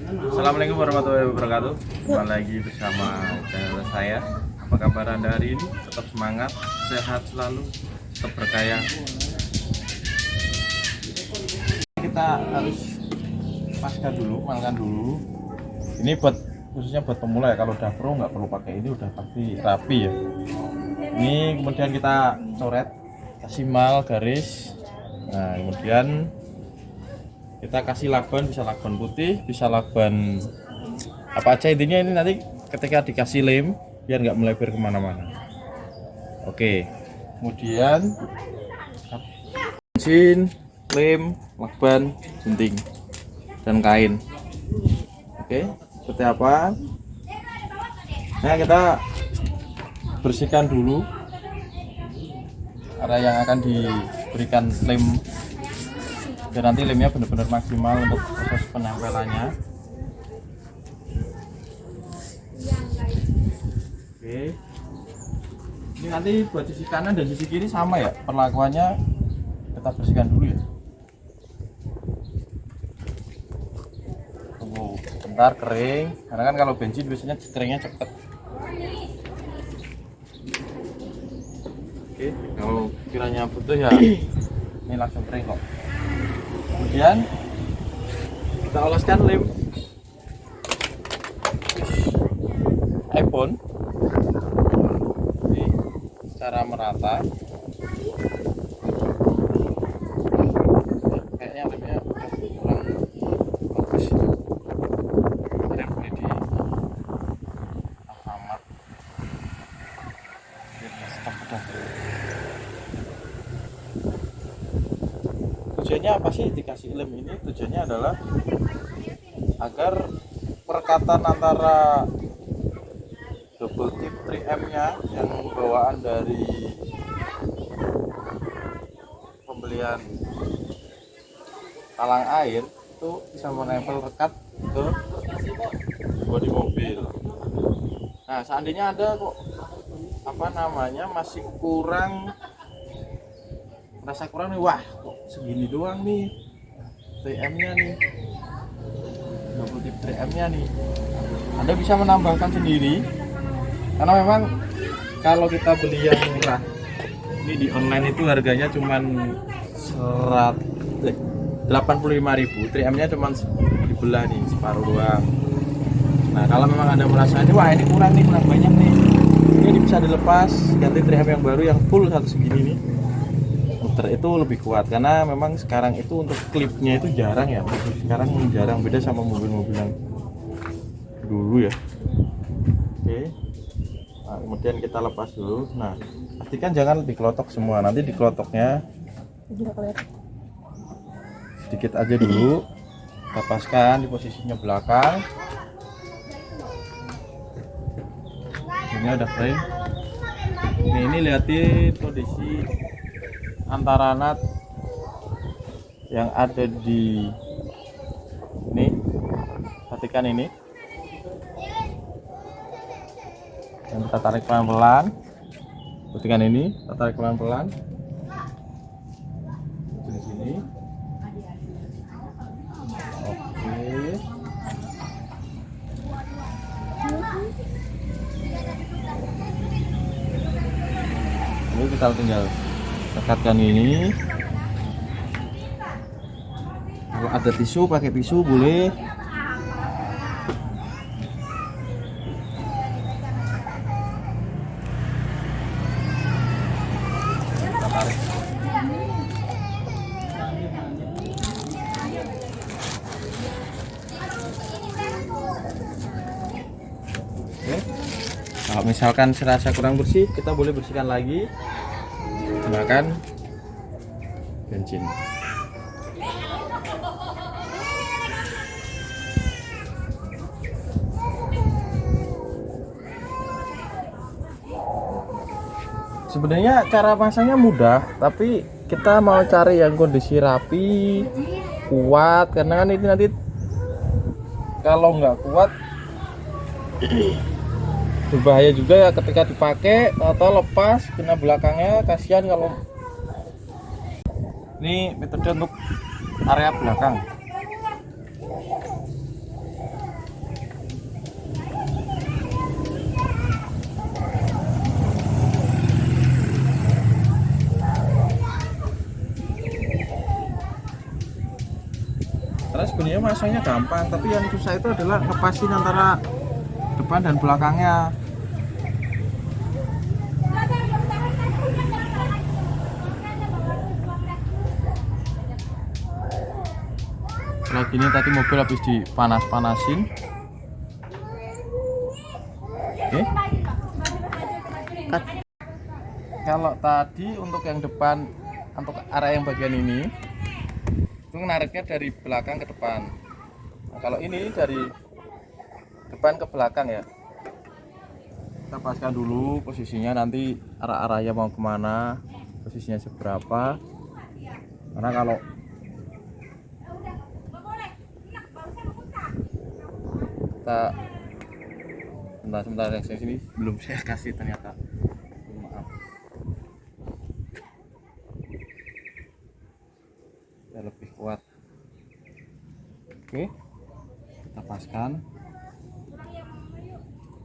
Assalamualaikum warahmatullahi wabarakatuh. Kembali lagi bersama channel saya. Apa kabar anda hari ini? Tetap semangat, sehat selalu, tetap berkaya. Kita harus pasca dulu, malkan dulu. Ini buat khususnya buat pemula ya Kalau udah pro nggak perlu pakai ini udah pasti rapi ya. Ini kemudian kita coret Kasih mal garis. Nah kemudian kita kasih laban bisa laban putih bisa laban apa aja intinya ini nanti ketika dikasih lem biar nggak melebar ke mana-mana. Oke. Kemudian bensin lem lakban gunting dan kain. Oke seperti apa? Nah kita bersihkan dulu area yang akan diberikan lem dan nanti lemnya benar-benar maksimal untuk proses penempelannya. Oke. Ini nanti buat sisi kanan dan sisi kiri sama ya perlakuannya kita bersihkan dulu ya. Tunggu bentar kering. Karena kan kalau bensin biasanya keringnya cepet. Oke kalau kiranya butuh ya ini langsung kering kok kemudian kita oleskan lem iPhone. Secara merata. Kayaknya lemnya kurang bagus. Kemarin beli di Alfamart. Biar stok udah tujuannya apa sih dikasih lem ini? Tujuannya adalah agar perekatan antara double tip 3M nya yang bawaan dari pembelian talang air itu bisa menempel rekat ke bodi mobil. Nah seandainya ada kok apa namanya masih kurang rasa kurang nih wah segini doang nih. 3M nya nih. Double tip 3M nya nih. Anda bisa menambahkan sendiri. Karena memang kalau kita beli yang murah ini di online itu harganya serat 85.000 3M nya cuman dibelah nih separuh doang. Nah kalau memang Anda merasa ini wah ini kurang nih kurang banyak nih. Ini bisa dilepas ganti 3M yang baru yang full satu segini nih itu lebih kuat karena memang sekarang itu untuk klipnya itu jarang ya sekarang jarang beda sama mobil-mobil yang dulu ya. Oke. Nah, kemudian kita lepas dulu. Nah pastikan jangan dikelotok semua. Nanti dikelotok,nya sedikit aja dulu. Kita paskan di posisinya belakang. Ini udah kering ini, ini lihatin kondisi antara nat yang ada di ini. Perhatikan ini. Yang kita tarik pelan-pelan. Perhatikan ini kita tarik pelan-pelan. Di sini. Oke. Ini kita tinggal dekatkan ini. Kalau ada tisu pakai tisu boleh. Kalau misalkan serasa kurang bersih, kita boleh bersihkan lagi menggunakan bensin. Sebenarnya cara pasangnya mudah, tapi kita mau cari yang kondisi rapi, kuat, karena kan itu nanti kalau nggak kuat berbahaya juga ya ketika dipakai atau lepas kena belakangnya kasihan kalau ini metode untuk area belakang. Karena sebenarnya masanya gampang tapi yang susah itu adalah lepasin antara depan dan belakangnya. Lagi ini tadi mobil habis dipanas-panasin. Oke. Kalau tadi untuk yang depan untuk area yang bagian ini itu nariknya dari belakang ke depan. Nah, kalau ini dari depan ke belakang ya. Kita paskan dulu posisinya nanti arah-arahnya mau ke mana posisinya seberapa. Karena kalau kita sebentar sebentar yang sini belum saya kasih ternyata. Maaf. Lebih kuat. Oke. Kita paskan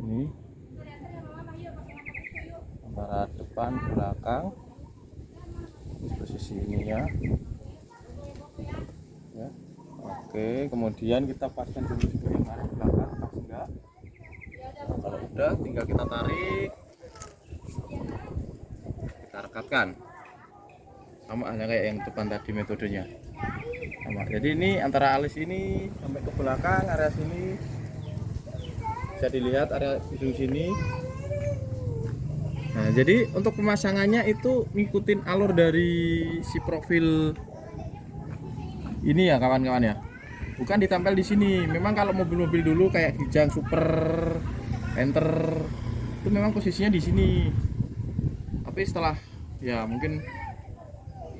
ini. Antara depan belakang. Posisi ini ya. Ya. Oke kemudian kita paskan dulu juga yang belakang pas enggak? Nah, kalau udah tinggal kita tarik. Kita rekatkan. Sama hanya kayak yang depan tadi metodenya. Sama. Jadi ini antara alis ini sampai ke belakang area sini bisa dilihat area hidung sini. Nah jadi untuk pemasangannya itu ngikutin alur dari si profil ini ya kawan-kawan ya. Bukan ditempel di sini. Memang kalau mobil-mobil dulu kayak Kijang Super enter itu memang posisinya di sini. Tapi setelah ya mungkin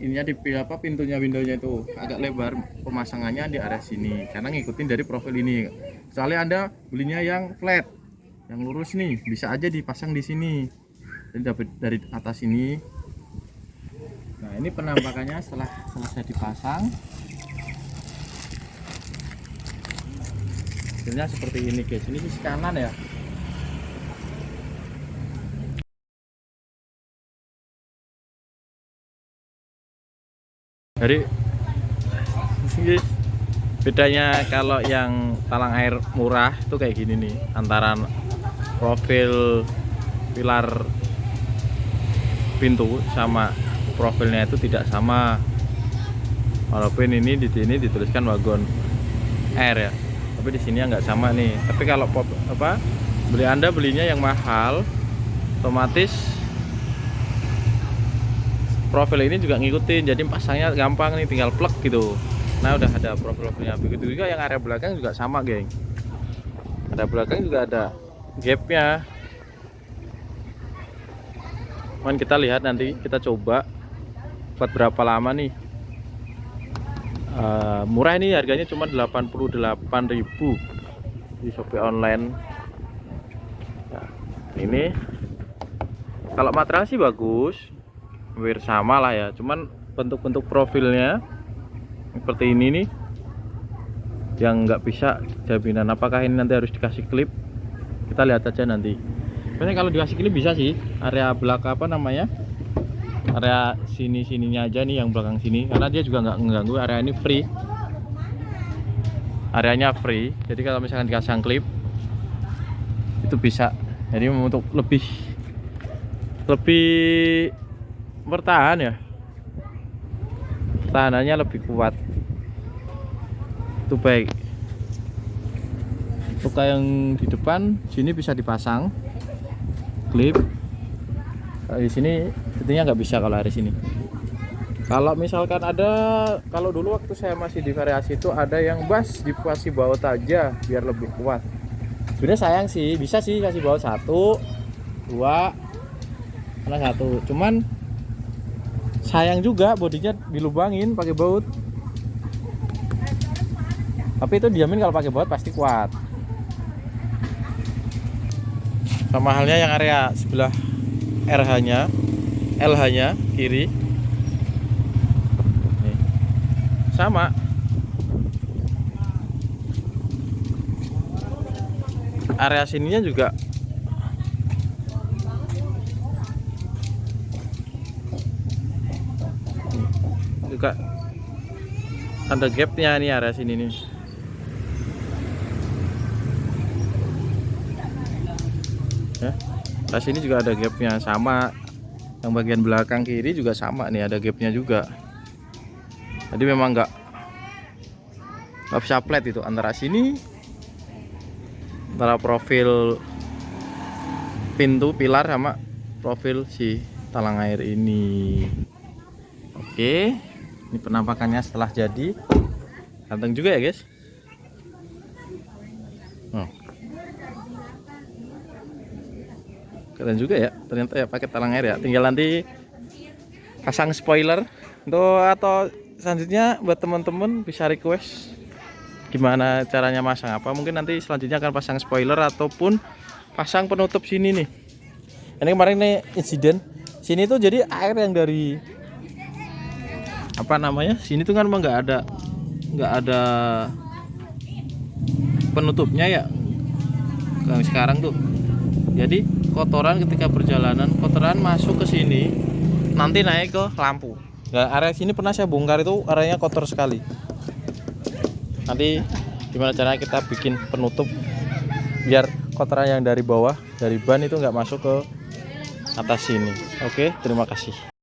ininya di apa pintunya windownya itu agak lebar pemasangannya di area sini. Karena ngikutin dari profil ini kecuali anda belinya yang flat yang lurus nih bisa aja dipasang di sini. Jadi dapat dari atas ini. Nah ini penampakannya setelah selesai dipasang. Hasilnya seperti ini guys. Ini sisi kanan ya. Jadi ini bedanya kalau yang talang air murah itu kayak gini nih antara profil pilar pintu sama profilnya itu tidak sama. Walaupun ini di sini dituliskan wagon air ya tapi di sini nggak sama nih. Tapi kalau pop, apa beli anda belinya yang mahal otomatis profil ini juga ngikutin jadi pasangnya gampang nih tinggal plug gitu nah udah ada profil-profilnya. Begitu juga yang area belakang juga sama geng. Area belakang juga ada gapnya. Cuman kita lihat nanti kita coba buat berapa lama nih. Uh, murah ini harganya cuma 88.000 di Shopee online. Nah, ini. Kalau material sih bagus hampir sama lah ya. Cuman bentuk-bentuk profilnya seperti ini nih yang nggak bisa jaminan. Apakah ini nanti harus dikasih klip? Kita lihat aja nanti. Sebenarnya kalau dikasih klip bisa sih area belakang apa namanya area sini sininya aja nih yang belakang sini. Karena dia juga nggak mengganggu area ini free. Areanya free. Jadi kalau misalkan dikasih klip itu bisa. Jadi untuk lebih lebih bertahan ya tahanannya lebih kuat. Itu baik. Luka yang di depan sini bisa dipasang. Klip di sini tentunya nggak bisa kalau hari sini. Kalau misalkan ada kalau dulu waktu saya masih di variasi itu ada yang bas dikasih baut aja biar lebih kuat. Sebenarnya sayang sih bisa sih kasih baut satu dua karena satu. Cuman sayang juga bodinya dilubangin pakai baut. Tapi itu diamin kalau pakai baut pasti kuat. Sama halnya yang area sebelah RH nya LH nya kiri. Sama. Area sininya juga buka ada gapnya nih area sini nih. Ya pas ini juga ada gapnya. Sama. Yang bagian belakang kiri juga sama nih ada gapnya juga. Jadi memang nggak nggak bisa flat itu. Antara sini antara profil pintu pilar sama profil si talang air ini. Oke. okay ini penampakannya setelah jadi. Ganteng juga ya guys? Hmm. keren juga ya ternyata ya pakai talang air ya. Tinggal nanti pasang spoiler. Untuk atau selanjutnya buat teman-teman bisa request gimana caranya masang apa. Mungkin nanti selanjutnya akan pasang spoiler ataupun pasang penutup sini nih. Ini kemarin nih insiden. Sini tuh jadi air yang dari apa namanya? Sini tuh kan nggak ada nggak ada penutupnya ya? Sekarang tuh. Jadi kotoran ketika perjalanan kotoran masuk ke sini nanti naik ke lampu. Nah, area sini pernah saya bongkar itu areanya kotor sekali. Nanti gimana caranya kita bikin penutup biar kotoran yang dari bawah dari ban itu nggak masuk ke atas sini. Oke terima kasih